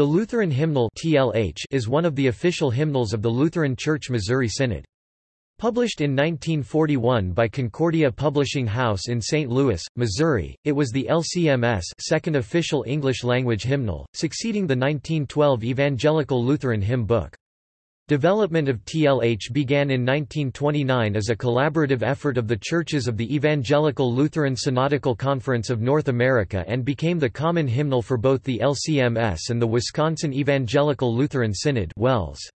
The Lutheran Hymnal TLH is one of the official hymnals of the Lutheran Church Missouri Synod. Published in 1941 by Concordia Publishing House in St. Louis, Missouri, it was the LCMS second official English-language hymnal, succeeding the 1912 Evangelical Lutheran Hymn Book. Development of TLH began in 1929 as a collaborative effort of the churches of the Evangelical Lutheran Synodical Conference of North America and became the common hymnal for both the LCMS and the Wisconsin Evangelical Lutheran Synod WELS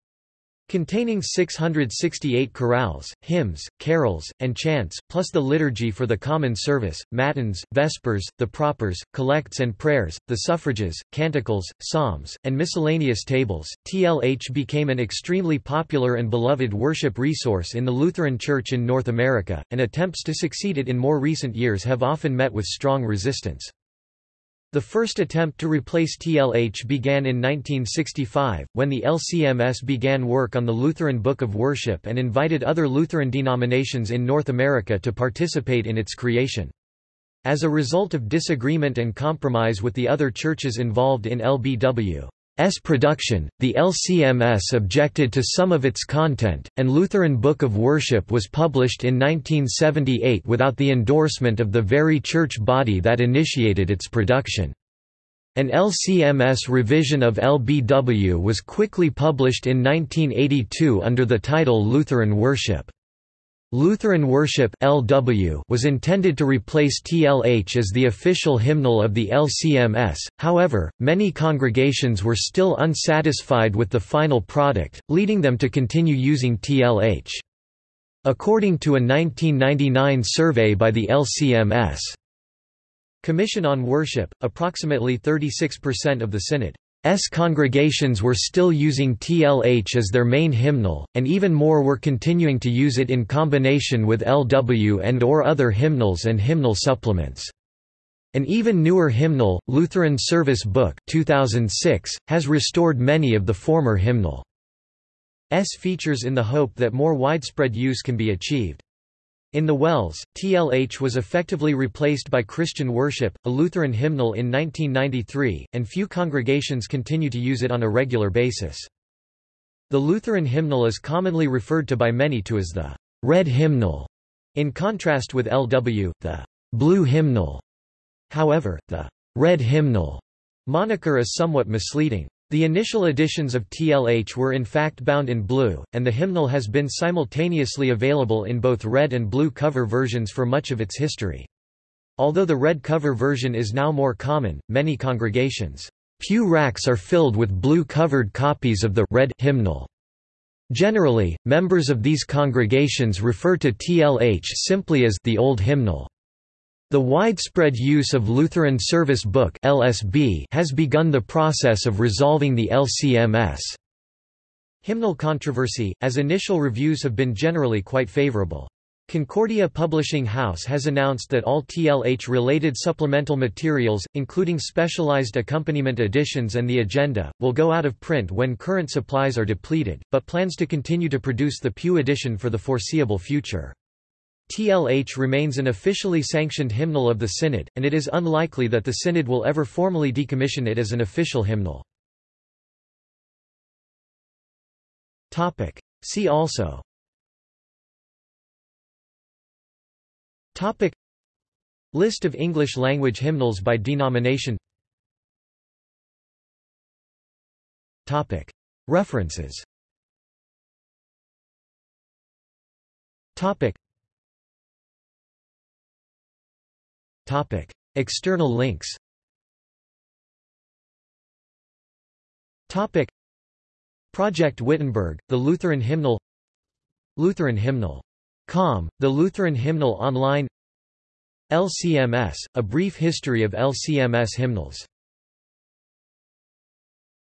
containing 668 chorales, hymns, carols, and chants, plus the liturgy for the common service, matins, vespers, the propers, collects and prayers, the suffrages, canticles, psalms, and miscellaneous tables. TLH became an extremely popular and beloved worship resource in the Lutheran Church in North America, and attempts to succeed it in more recent years have often met with strong resistance. The first attempt to replace TLH began in 1965, when the LCMS began work on the Lutheran Book of Worship and invited other Lutheran denominations in North America to participate in its creation. As a result of disagreement and compromise with the other churches involved in LBW, S production, the LCMS objected to some of its content, and Lutheran Book of Worship was published in 1978 without the endorsement of the very church body that initiated its production. An LCMS revision of LBW was quickly published in 1982 under the title Lutheran Worship. Lutheran Worship (LW) was intended to replace TLH as the official hymnal of the LCMS. However, many congregations were still unsatisfied with the final product, leading them to continue using TLH. According to a 1999 survey by the LCMS Commission on Worship, approximately 36% of the synod S congregations were still using TLH as their main hymnal, and even more were continuing to use it in combination with LW and or other hymnals and hymnal supplements. An even newer hymnal, Lutheran Service Book 2006, has restored many of the former hymnal's features in the hope that more widespread use can be achieved. In the WELS, TLH was effectively replaced by Christian Worship, a Lutheran hymnal in 1993, and few congregations continue to use it on a regular basis. The Lutheran hymnal is commonly referred to by many to as the red hymnal, in contrast with LW, the blue hymnal. However, the red hymnal moniker is somewhat misleading. The initial editions of TLH were in fact bound in blue, and the hymnal has been simultaneously available in both red and blue cover versions for much of its history. Although the red cover version is now more common, many congregations' pew racks are filled with blue-covered copies of the red hymnal. Generally, members of these congregations refer to TLH simply as the Old Hymnal. The widespread use of Lutheran Service Book (LSB) has begun the process of resolving the LCMS hymnal controversy, as initial reviews have been generally quite favorable. Concordia Publishing House has announced that all TLH-related supplemental materials, including specialized accompaniment editions and the agenda, will go out of print when current supplies are depleted, but plans to continue to produce the Pew edition for the foreseeable future. TLH remains an officially sanctioned hymnal of the Synod, and it is unlikely that the Synod will ever formally decommission it as an official hymnal. See also. Topic. List of English-language hymnals by denomination. Topic. References. Topic Topic. External links Topic. Project Wittenberg, the Lutheran Hymnal Lutheran Hymnal. Com, the Lutheran Hymnal Online LCMS, a brief history of LCMS hymnals